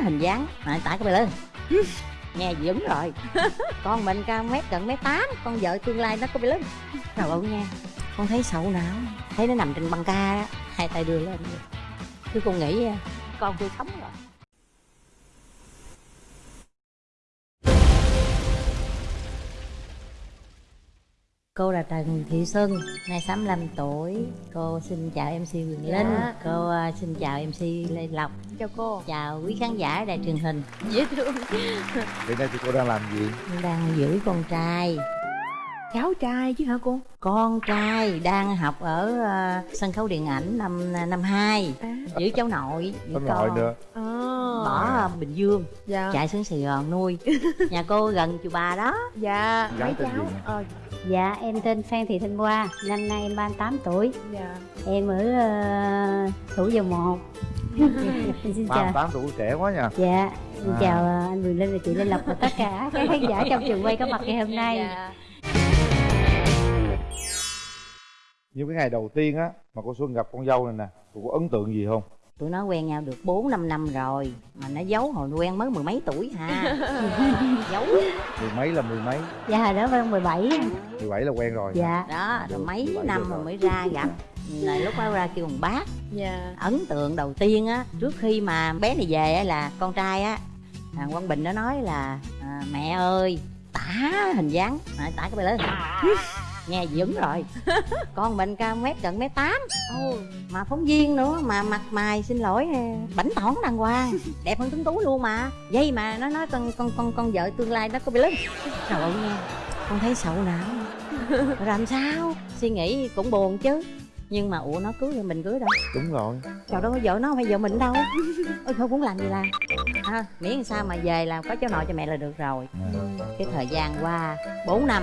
hình dáng. Mà tại cái bề lưng nghe dữ rồi. Con mình cao mét gần mét tám con vợ tương lai nó có bề lưng trời ơi nha con thấy xấu não thấy nó nằm trên băng ca á hai tay đưa lên. Chứ con nghĩ con tôi sống rồi Cô là Trần Thị Xuân, nay 65 tuổi. Cô xin chào MC Quyền Linh. Dạ. Cô à, xin chào MC Lê Lộc. Chào cô. Chào quý khán giả đài truyền hình. Dễ thương. Hiện nay thì cô đang làm gì? Đang giữ con trai. Cháu trai chứ hả cô? Con trai đang học ở à, sân khấu điện ảnh năm năm 2 à, Giữ cháu nội giữ Có nội nữa. À. Bỏ à, Bình Dương. Dạ. Chạy xuống Sài Gòn nuôi. Nhà cô gần chùa Bà đó. Dạ. Mấy cháu? Ờ Dạ em tên Phan Thị Thanh Hoa Năm nay em 38 tuổi. Dạ. Em ở uh, Thủ Dầu Một. Xin chào. 38 tuổi trẻ quá nha. Dạ Xin À. chào ờ, anh Quyền Linh và chị Lê Lộc và tất cả các khán giả trong trường quay có mặt ngày hôm nay. Dạ. Như cái ngày đầu tiên á Mà cô Xuân gặp con dâu này nè Cô có ấn tượng gì không? Tụi nó quen nhau được 4 5 năm rồi Mà nó giấu hồi quen mới mười mấy tuổi ha Giấu. Mười mấy là mười mấy. Dạ đó Vân 17 Mười bảy là quen rồi. Dạ. Đó rồi mấy Bảy năm được rồi mới ra gặp là lúc đó ra kêu bằng bác. Dạ. Ấn tượng đầu tiên á trước khi mà bé này về á là con trai á thằng quang bình nó nói là à, mẹ ơi tả hình dáng. À, tả cái bề lên nghe dữ rồi. Con mình cao mét gần mét tám. Mà phóng viên nữa mà mặt mày xin lỗi bảnh tỏn đàng hoàng. Đẹp hơn tuấn tú luôn mà. Vậy mà nó nói con con con con vợ tương lai nó có bị lưng trời ơi nghe con thấy xấu não. Rồi làm sao? Suy nghĩ cũng buồn chứ. Nhưng mà ủa nó cưới thì mình cưới đâu. Đúng rồi. Trời đâu có vợ nó không phải vợ mình đâu. Ôi thôi muốn làm gì làm. À, miễn sao mà về làm có cháu nội cho mẹ là được rồi. À. cái thời gian qua 4 năm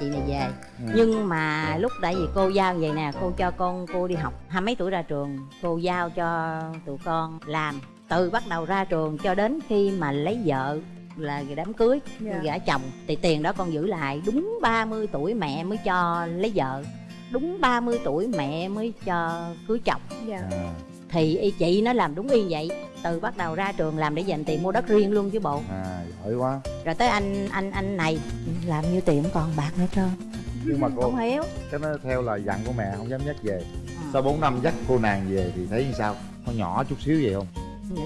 chị này về. Ừ. nhưng mà lúc tại vì cô giao vậy nè cô cho con cô đi học. Hai mấy tuổi ra trường cô giao cho tụi con làm. Từ bắt đầu ra trường cho đến khi mà lấy vợ là đám cưới Dạ. gả chồng. Thì tiền đó con giữ lại. Đúng 30 tuổi mẹ mới cho lấy vợ. Đúng 30 tuổi mẹ mới cho cưới chồng. Dạ. À. thì y chị nó làm đúng y vậy. Từ bắt đầu ra trường làm để dành tiền mua đất riêng luôn chứ bộ. À giỏi quá. Rồi tới anh anh anh này. Làm nhiêu tiền cũng còn bạc nữa trơn. Nhưng mà cô không hiểu. Cái nó theo là dặn của mẹ không dám dắt về. Ừ. Sau 4 năm dắt cô nàng về thì thấy như sao? Có nhỏ chút xíu vậy không?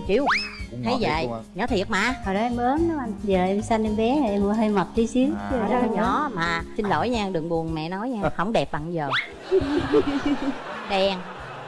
Chiếu Cũng thấy nhỏ vậy. à. nhỏ thiệt mà. Hồi đó em ốm đó anh. Giờ em xanh em bé em hơi mập tí xíu. À. Chứ đó nhỏ. nhỏ mà. Xin lỗi nha đừng buồn mẹ nói nha. Không đẹp bằng giờ. Đen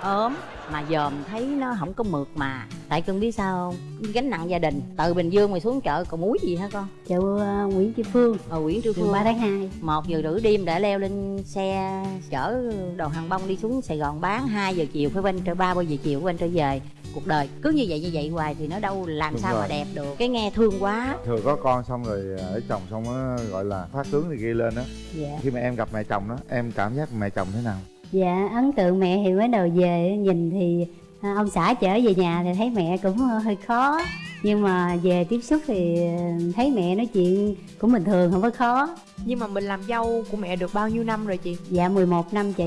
ốm mà dòm thấy nó không có mượt mà. Tại cưng biết sao không? Gánh nặng gia đình. Từ bình dương mày xuống chợ còn muối gì hả con? Chợ uh, Nguyễn Chi Phương. Ở nguyễn trư Đường phương. 3 tháng 2 một giờ rưỡi đêm đã leo lên xe chở đồ hàng bông đi xuống sài gòn bán. 2 giờ chiều phải quanh trở ba giờ chiều quanh trở về. Cuộc đời cứ như vậy như vậy hoài thì nó đâu làm Đúng sao mà rồi. đẹp được. Cái nghe thương quá. Thừa có con xong rồi ở chồng xong á gọi là phát tướng thì ghi lên đó Dạ. Khi mà em gặp mẹ chồng đó Em cảm giác mẹ chồng thế nào? Dạ ấn tượng mẹ thì mới đầu về nhìn thì à, ông xã chở về nhà thì thấy mẹ cũng ờ, hơi khó. Nhưng mà về tiếp xúc thì ờ, thấy mẹ nói chuyện cũng bình thường không có khó. Nhưng mà mình làm dâu của mẹ được bao nhiêu năm rồi chị? Dạ 11 năm chị.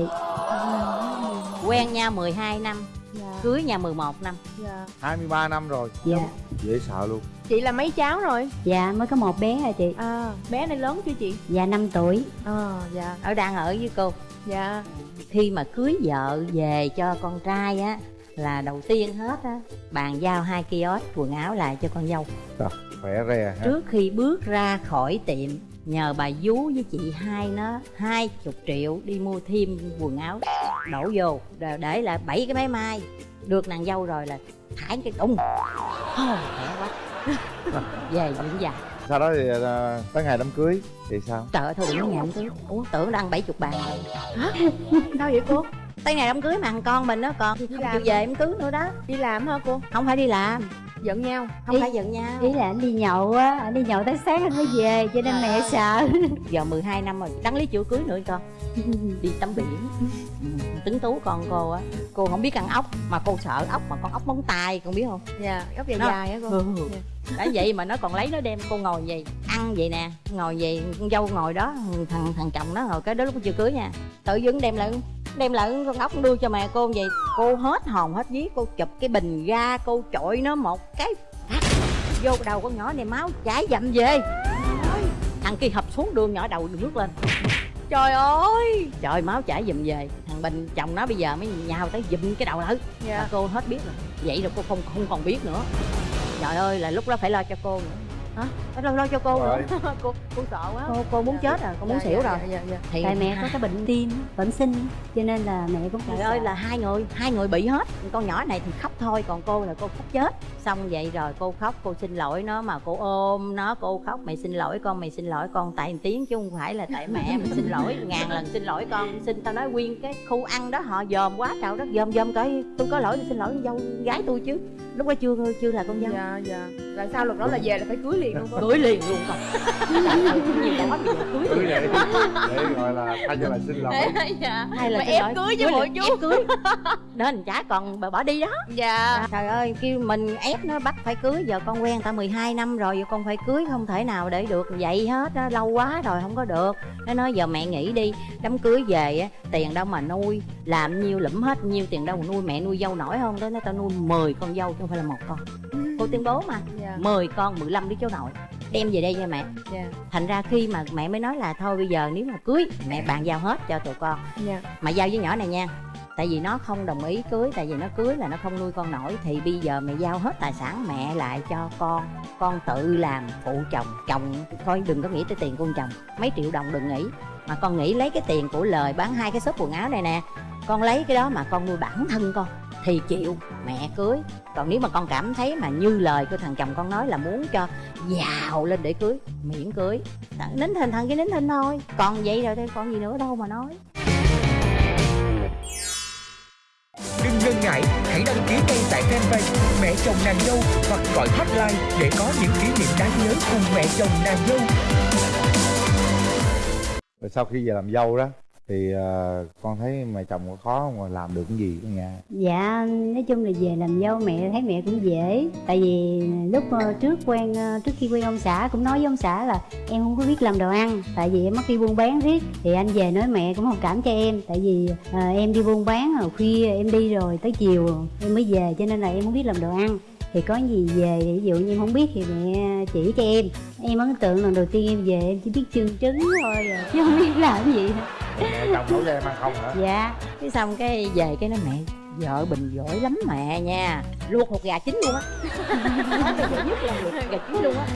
Quen nhau 12 năm Dạ. Cưới nhau 11 năm. Dạ. 23 năm rồi. Dạ. Dễ sợ luôn. Chị là mấy cháu rồi? Dạ mới có một bé à chị? À bé này lớn chưa chị? Dạ 5 tuổi. À dạ. Ở đang ở với cô. Dạ. Khi mà cưới vợ về cho con trai á là đầu tiên hết á bàn giao hai kiosk quần áo lại cho con dâu. Khỏe re ha. Trước khi bước ra khỏi tiệm nhờ bà vú với chị hai nó hai chục triệu đi mua thêm quần áo. Đổ vô rồi để lại bảy cái máy may. Được nàng dâu rồi là thải cái tung thôi khỏe quá. Về dưỡng già. Sau đó thì à, tới ngày đám cưới Thì sao? trời ơi thôi đừng có nhà đám cưới. Ủa tưởng đang bảy chục bàn rồi. Sao vậy cô? Tới ngày đám cưới mà thằng con mình nó còn không chịu về đám cưới nữa đó. Đi làm hả cô? Không phải đi làm Giận nhau. Không Ý- phải giận nhau. ý là anh đi nhậu á anh đi nhậu tới sáng anh mới về cho nên mẹ sợ. giờ 12 năm rồi đăng lý chưa cưới nữa con. Đi tắm biển. Ừ, tính tú con cô á. Cô không biết ăn ốc mà cô sợ ốc mà con ốc móng tay con biết không? Dạ góc dài Nó- dài hả cô. Ừ. Dạ. đã vậy mà nó còn lấy nó đem cô ngồi vậy ăn vậy nè ngồi vậy con dâu ngồi đó thằng thằng chồng nó ngồi cái đó lúc chưa cưới nha. Tự dưng đem lại đem lại con ốc đưa cho mẹ cô vậy. Cô hết hồn hết vía cô chụp cái bình ga cô chọi nó một cái phát vô đầu con nhỏ này máu chảy dầm về. Thằng kia hập xuống đường nhỏ đầu nước lên. Trời ơi! Trời máu chảy dùm về. Thằng bình chồng nó bây giờ mới nhào tới dùm cái đầu lại. Dạ. Mà cô hết biết rồi. Vậy rồi cô không không còn biết nữa. Trời ơi là lúc đó phải lo cho cô nữa hả? Phải lo lo cho cô nữa Rồi. cô cô sợ quá. Cô cô muốn chết rồi cô muốn Dạ, xỉu dạ, rồi. dạ, dạ. thì tại mẹ có cái bệnh tim. Bẩm sinh cho nên là mẹ cũng trời ơi là hai người hai người bị hết. Con nhỏ này thì khóc thôi còn cô là cô khóc chết. Xong vậy rồi cô khóc cô xin lỗi nó mà cô ôm nó cô khóc mày xin lỗi con mày xin lỗi con. Tại một tiếng chứ không phải là tại mẹ mày xin lỗi ngàn lần xin lỗi con. Xin tao nói nguyên cái khu ăn đó họ dòm quá trời đất dòm dòm coi tôi có lỗi tôi xin lỗi dâu gái tôi chứ lúc đó chưa chưa là con dâu. Dạ dạ. Là sao luật đó là về là phải cưới liền luôn cưới liền luôn ơi, nhiều đó giờ cưới cưới liền. Để để gọi là thay cho là xin lỗi dạ. Hay là mà lỗi, cưới bộ liền, chú. ép cưới. Nên chả còn bà bỏ đi đó. Dạ. Trời ơi kêu mình ép nó bắt phải cưới giờ con quen ta 12 năm rồi giờ con phải cưới không thể nào để được vậy hết á lâu quá rồi không có được. Nó nói giờ mẹ nghĩ đi đám cưới về á tiền đâu mà nuôi làm nhiêu lẫm hết nhiêu tiền đâu nuôi mẹ nuôi dâu nổi không? Tới nó tao nuôi 10 con dâu chứ không phải là một con. Cô tuyên bố mà dạ. 10 con 15 đứa cháu nội. Đem về đây cho mẹ. Dạ. Thành ra khi mà mẹ mới nói là thôi bây giờ nếu mà cưới mẹ bàn giao hết cho tụi con. Dạ. Mà giao với nhỏ này nha tại vì nó không đồng ý cưới tại vì nó cưới là nó không nuôi con nổi thì bây giờ mẹ giao hết tài sản mẹ lại cho con. Con tự làm phụ chồng chồng coi đừng có nghĩ tới tiền con chồng. Mấy triệu đồng đừng nghĩ mà con nghĩ lấy cái tiền của lời bán hai cái shop quần áo này nè con lấy cái đó mà con nuôi bản thân con thì chịu mẹ cưới. Còn nếu mà con cảm thấy mà như lời của thằng chồng con nói là muốn cho giàu lên để cưới miễn cưới. Nín thinh thằng cái nín thinh thôi. Còn vậy rồi thôi còn gì nữa đâu mà nói. Đừng ngần ngại, hãy đăng ký ngay tại fanpage Mẹ chồng nàng dâu hoặc gọi hotline để có những kỷ niệm đáng nhớ cùng mẹ chồng nàng dâu rồi sau khi về làm dâu đó thì uh, con thấy mẹ chồng có khó không mà làm được cái gì ở nhà? Dạ nói chung là về làm dâu mẹ thấy mẹ cũng dễ. Tại vì lúc uh, trước quen uh, trước khi quen ông xã cũng nói với ông xã là em không có biết làm đồ ăn. Tại vì em mất đi buôn bán riết. Thì anh về nói mẹ cũng thông cảm cho em. Tại vì uh, em đi buôn bán rồi khuya em đi rồi tới chiều em mới về cho nên là em không biết làm đồ ăn thì có gì về ví dụ như em không biết thì mẹ chỉ cho em. Em ấn tượng lần đầu tiên em về em chỉ biết chưng trứng thôi à, chứ không biết làm gì. Mẹ chồng nấu cho em ăn không hả? Dạ. Cái xong cái về cái nói mẹ vợ bình giỏi lắm mẹ nha. Luộc hột gà chín luôn á. Nhất là luộc gà chín luôn á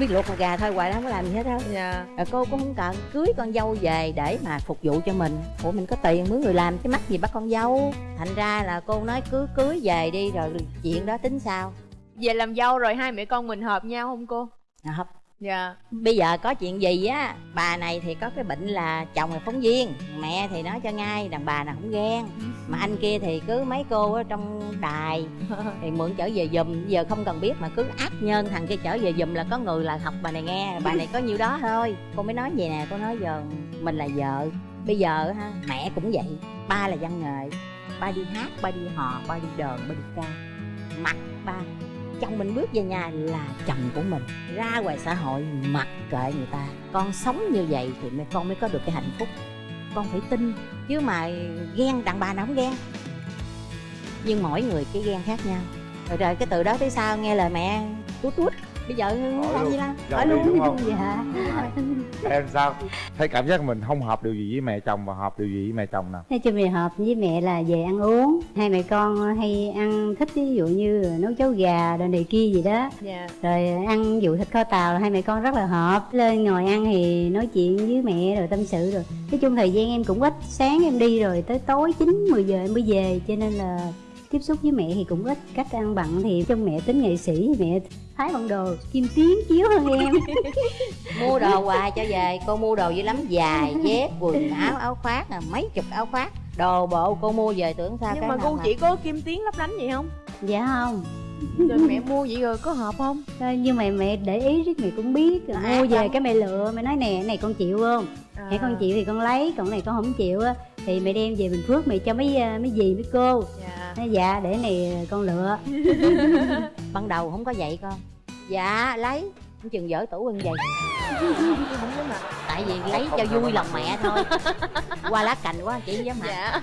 biết luộc gà thôi hoài đó không có làm gì hết đâu dạ. Rồi cô cũng không cần cưới con dâu về để mà phục vụ cho mình. Ủa mình có tiền mướn người làm cái mắc gì bắt con dâu? Thành ra là cô nói cứ cưới về đi rồi chuyện đó tính sao? Về làm dâu rồi hai mẹ con mình hợp nhau không cô? À, hợp dạ. Bây giờ có chuyện gì á, bà này thì có cái bệnh là chồng là phóng viên, mẹ thì nói cho ngay đàn bà nào cũng ghen. Mà anh kia thì cứ mấy cô ở trong đài thì mượn trở về giùm, giờ không cần biết mà cứ áp nhân thằng kia trở về giùm là có người là học bà này nghe, bà này có nhiêu đó thôi. Cô mới nói vậy nè, cô nói giờ mình là vợ, bây giờ ha, mẹ cũng vậy, ba là văn nghệ, ba đi hát, ba đi hò, ba đi đờn, ba đi ca, mặt ba chồng mình bước về nhà là chồng của mình. Ra ngoài xã hội mặc kệ người ta. Con sống như vậy thì mẹ con mới có được cái hạnh phúc. Con phải tin, chứ mà ghen đàn bà nào không ghen. Nhưng mỗi người cái ghen khác nhau. Rồi rồi cái từ đó tới sau nghe lời mẹ tút tút bây giờ làm luôn. gì hỏi đi luôn đúng không? dạ em sao? Thấy cảm giác mình không hợp điều gì với mẹ chồng và hợp điều gì với mẹ chồng nè Nói chung thì hợp với mẹ là về ăn uống. Hai mẹ con hay ăn thích ví dụ như nấu cháo gà đồ này kia gì đó. Dạ. Rồi ăn dụ thịt kho tàu là hai mẹ con rất là hợp. Lên ngồi ăn thì nói chuyện với mẹ rồi tâm sự rồi. Nói chung thời gian em cũng ít Sáng em đi rồi tới tối 9, 10 giờ em mới về. Cho nên là tiếp xúc với mẹ thì cũng ít. Cách ăn bận thì trong mẹ tính nghệ sĩ mẹ thái bằng đồ kim tiến chiếu hơn em. Mua đồ hoài cho về cô mua đồ dữ lắm. Dài dép quần áo áo khoác à, mấy chục áo khoác. Đồ bộ cô mua về tưởng sao nhưng cái mà cô chỉ có kim tiến lấp lánh vậy không? Dạ không. Rồi mẹ mua vậy rồi có hợp không? Thôi, nhưng mà mẹ để ý riết mẹ cũng biết. À, mua về không. cái mẹ lựa mẹ nói nè cái này con chịu không? À. mẹ con chịu thì con lấy còn cái này con không chịu á. Thì mẹ đem về bình phước mẹ cho mấy à, mấy dì mấy cô. Dạ nói dạ để này con lựa. Ban đầu không có vậy con. Dạ lấy. Không chừng dở tủ hơn vậy tại vì lấy cho vui lòng mẹ thôi. Qua lá cành quá chị không dám mặc dạ.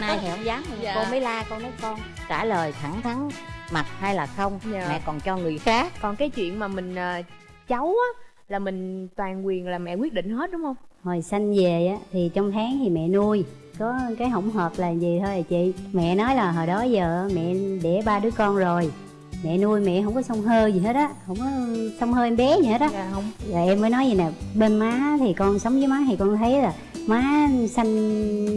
Nay thì không dám. Dạ. cô mới la con nói con trả lời thẳng thắn mặc hay là không Dạ. mẹ còn cho người khác. Còn cái chuyện mà mình ờ, cháu á là mình toàn quyền là mẹ quyết định hết đúng không hồi sanh về á thì trong tháng thì mẹ nuôi. Có cái hỗn hợp là gì thôi à chị. Mẹ nói là hồi đó giờ mẹ đẻ ba đứa con rồi. Mẹ nuôi mẹ không có xông hơi gì hết á không có xông hơi em bé gì hết á. Dạ không. Rồi em mới nói vậy nè bên má thì con sống với má thì con thấy là má sanh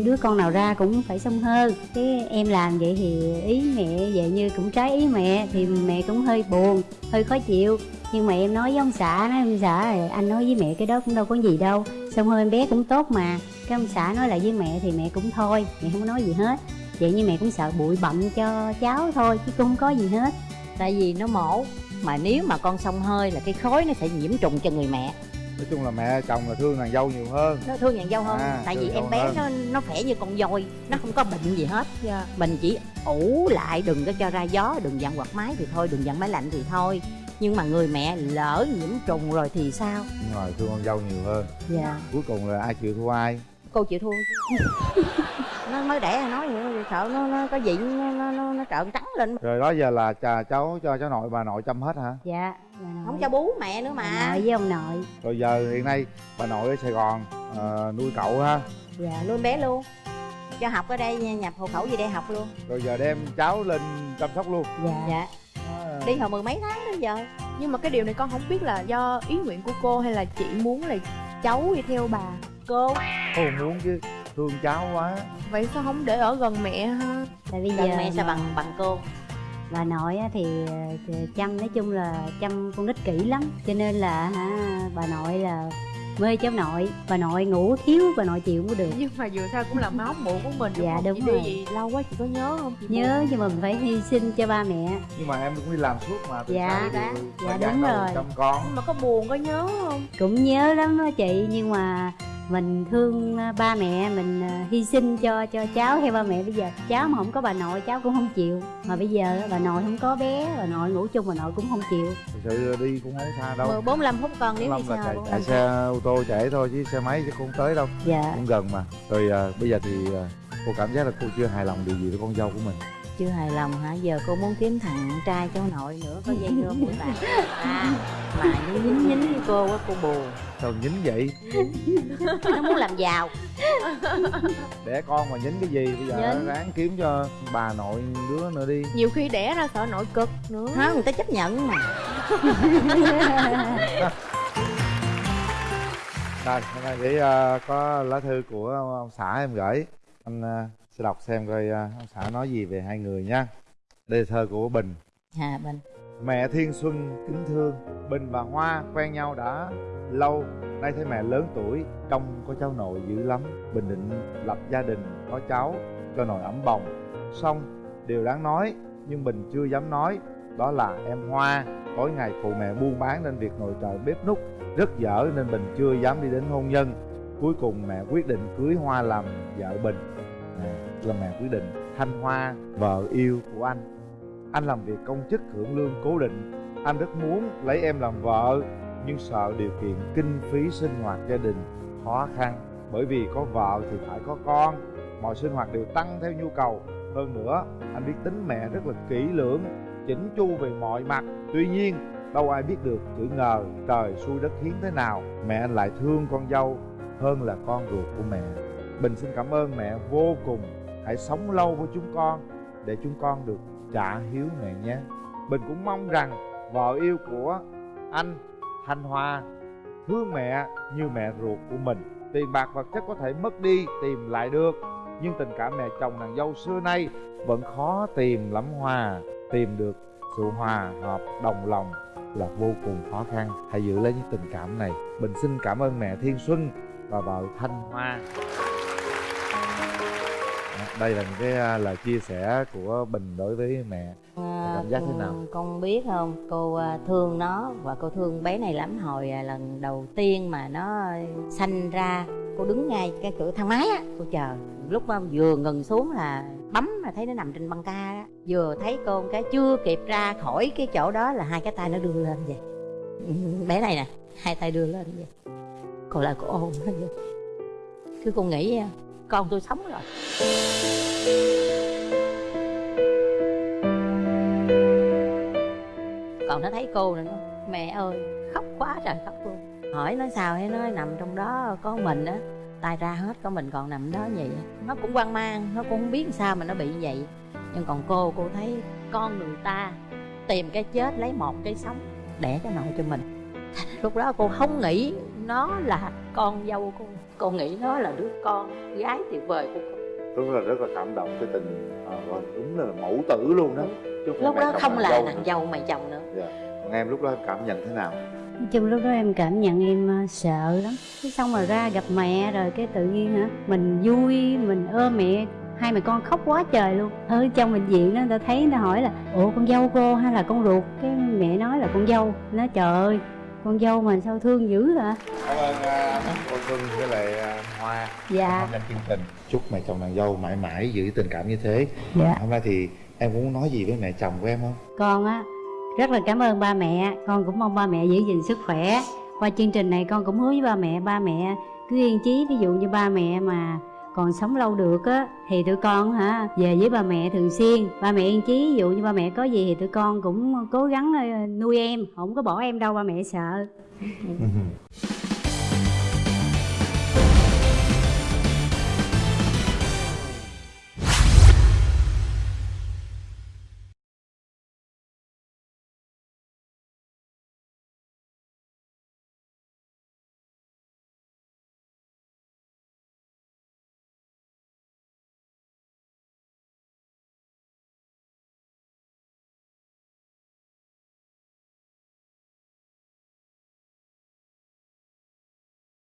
đứa con nào ra cũng phải xông hơi. Cái em làm vậy thì ý mẹ vậy như cũng trái ý mẹ thì mẹ cũng hơi buồn hơi khó chịu nhưng mà em nói với ông xã nói ông xã là anh nói với mẹ cái đó cũng đâu có gì đâu. Xông hơi em bé cũng tốt mà. Cái ông xã nói lại với mẹ thì mẹ cũng thôi mẹ không có nói gì hết. Vậy như mẹ cũng sợ bụi bặm cho cháu thôi chứ cũng không có gì hết. Tại vì nó mổ mà nếu mà con xông hơi là cái khối nó sẽ nhiễm trùng cho người mẹ. Nói chung là mẹ chồng là thương nàng dâu nhiều hơn. Nó thương nàng dâu hơn À, tại vì em bé hơn. nó nó khỏe như con voi nó không có bệnh gì hết. Dạ. Mình chỉ ủ lại đừng có cho ra gió đừng dặn quạt máy thì thôi đừng dặn máy lạnh thì thôi nhưng mà người mẹ lỡ nhiễm trùng rồi thì sao? Nhưng mà thương con dâu nhiều hơn. Dạ. Cuối cùng là ai chịu thua ai? Cô chịu thua. Nó mới đẻ nói vậy sợ nó nó có gì nó nó nó, nó trợn trắng lên. Rồi đó giờ là cha cháu cho cháu nội bà nội chăm hết hả? Dạ không cho bú mẹ nữa bà mà nội với ông nội. Rồi giờ hiện nay bà nội ở sài gòn ờ, nuôi cậu ha. Dạ. Nuôi bé luôn. Cho học ở đây nha, nhập hộ khẩu gì đây học luôn. Rồi giờ đem cháu lên chăm sóc luôn. Dạ. Dạ. À, đi hồi mười mấy tháng đến giờ. Nhưng mà cái điều này con không biết là do ý nguyện của cô hay là chị muốn là cháu đi theo bà cô? Cô muốn chứ thương cháu quá. Vậy sao không để ở gần mẹ ha? Tại bây gần giờ mẹ sẽ mà bằng bằng cô? Bà nội á thì chăm nói chung là chăm con nít kỹ lắm. Cho nên là hả bà nội là mê cháu nội bà nội ngủ thiếu bà nội chịu không có được nhưng mà dù sao cũng là máu mủ của mình Dạ, không? đúng chị rồi. gì lâu quá chị có nhớ không chị nhớ buồn. nhưng mà mình phải hy sinh cho ba mẹ nhưng mà em cũng đi làm suốt mà từ Dạ, sáng dạ, dạ, đúng rồi. chăm con nhưng mà có buồn có nhớ không cũng nhớ lắm đó chị nhưng mà mình thương ờ, ba mẹ mình ờ, hy sinh cho cho cháu. Theo ba mẹ bây giờ cháu mà không có bà nội cháu cũng không chịu. Mà bây giờ bà nội không có bé bà nội ngủ chung bà nội cũng không chịu. Thực sự đi cũng không xa đâu. Mười bốn lăm phút con nếu đi là xa chạy, xe ô tô chạy thôi chứ xe máy chứ không tới đâu. Dạ. Cũng gần mà. Rồi à, bây giờ thì à, cô cảm giác là cô chưa hài lòng điều gì với con dâu của mình chưa hài lòng hả? Giờ cô muốn kiếm thằng trai cháu nội nữa có dây rơm của bạn à mà nó dính dính với cô á cô buồn. Sao nhín vậy? Nó muốn làm giàu. Đẻ con mà nhín cái gì? Bây giờ Nhín. ráng kiếm cho bà nội đứa nữa đi. Nhiều khi đẻ ra sợ nội cực nữa. Hả? Người ta chấp nhận mà. Rồi hôm nay để à, có lá thư của ông xã em gửi. Anh à, sẽ đọc xem coi à, ông xã nói gì về hai người nha. Đây là thơ của bình. À bên Mẹ Thiên Xuân kính thương Bình và Hoa quen nhau đã lâu. Nay thấy mẹ lớn tuổi Trông có cháu nội dữ lắm. Bình định lập gia đình có cháu Cho nội ấm bồng. Xong điều đáng nói Nhưng Bình chưa dám nói Đó là em Hoa Tối ngày phụ mẹ buôn bán nên việc nội trợ bếp nút Rất dở nên Bình chưa dám đi đến hôn nhân. Cuối cùng mẹ quyết định cưới Hoa làm vợ Bình là mẹ quyết định Thanh Hoa vợ yêu của anh. Anh làm việc công chức hưởng lương cố định. Anh rất muốn lấy em làm vợ, nhưng sợ điều kiện kinh phí sinh hoạt gia đình khó khăn. Bởi vì có vợ thì phải có con. Mọi sinh hoạt đều tăng theo nhu cầu. Hơn nữa, anh biết tính mẹ rất là kỹ lưỡng, chỉnh chu về mọi mặt. Tuy nhiên, đâu ai biết được chữ ngờ trời xui đất khiến thế nào, mẹ anh lại thương con dâu hơn là con ruột của mẹ. Bình xin cảm ơn mẹ vô cùng hãy sống lâu với chúng con để chúng con được trả hiếu mẹ nhé. Mình cũng mong rằng vợ yêu của anh, thanh hoa thương mẹ như mẹ ruột của mình. Tiền bạc vật chất có thể mất đi, tìm lại được, nhưng tình cảm mẹ chồng nàng dâu xưa nay vẫn khó tìm lắm hòa tìm được sự hòa hợp, đồng lòng là vô cùng khó khăn. Hãy giữ lấy những tình cảm này. Bình xin cảm ơn mẹ thiên xuân và vợ thanh hoa đây là những cái à, lời chia sẻ của bình đối với mẹ. À, Cảm giác thế nào? con- con biết không? Cô à, thương nó và cô thương bé này lắm. Hồi à, lần đầu tiên mà nó sanh ra cô đứng ngay cái cửa thang máy á cô chờ. Lúc mà vừa ngừng xuống là bấm là thấy nó nằm trên băng ca đó vừa thấy cô một cái chưa kịp ra khỏi cái chỗ đó là hai cái tay nó đưa lên vậy. Ừ, bé này nè hai tay đưa lên vậy. Còn lại cô ôm nó vậy cứ cô nghĩ con tôi sống rồi. Còn nó thấy cô nữa nó, mẹ ơi khóc quá trời khóc luôn. Hỏi nó sao hay nói nằm trong đó có mình á. Tay ra hết có mình còn nằm đó vậy. Nó cũng hoang mang nó cũng không biết sao mà nó bị vậy. Nhưng còn cô cô thấy con người ta tìm cái chết lấy một cái sống đẻ cho nội cho mình. Lúc đó cô không nghĩ nó là con dâu cô cô nghĩ nó là đứa con gái tuyệt vời của cô đúng là rất là cảm động cái tình à, gọi đúng là mẫu tử luôn đó. Chứ lúc đó không là dâu nàng dâu mày chồng nữa. Dạ. còn em lúc đó em cảm nhận thế nào? Nói chung lúc đó em cảm nhận em ờ, sợ lắm. Cái xong rồi ra gặp mẹ rồi cái tự nhiên hả Mình vui, mình ôm mẹ. Hai mẹ con khóc quá trời luôn. Ở trong bệnh viện đó người ta thấy người ta hỏi là Ủa con dâu cô hay là con ruột? Cái mẹ nói là con dâu. Nói trời ơi con dâu mà sao thương dữ hả cảm ơn uh, cô Xuân với lại à, Hoa. Dạ. Tham chương trình chúc mẹ chồng nàng dâu mãi mãi giữ tình cảm như thế. Dạ. Hôm nay thì em cũng muốn nói gì với mẹ chồng của em không? Con á rất là cảm ơn ba mẹ. Con cũng mong ba mẹ giữ gìn sức khỏe. Qua chương trình này con cũng hứa với ba mẹ Ba mẹ cứ yên chí. Ví dụ như ba mẹ mà còn sống lâu được á, thì tụi con hả, về với ba mẹ thường xuyên. Ba mẹ yên chí, ví dụ như ba mẹ có gì thì tụi con cũng cố gắng ờ, nuôi em, không có bỏ em đâu, ba mẹ sợ. Ừ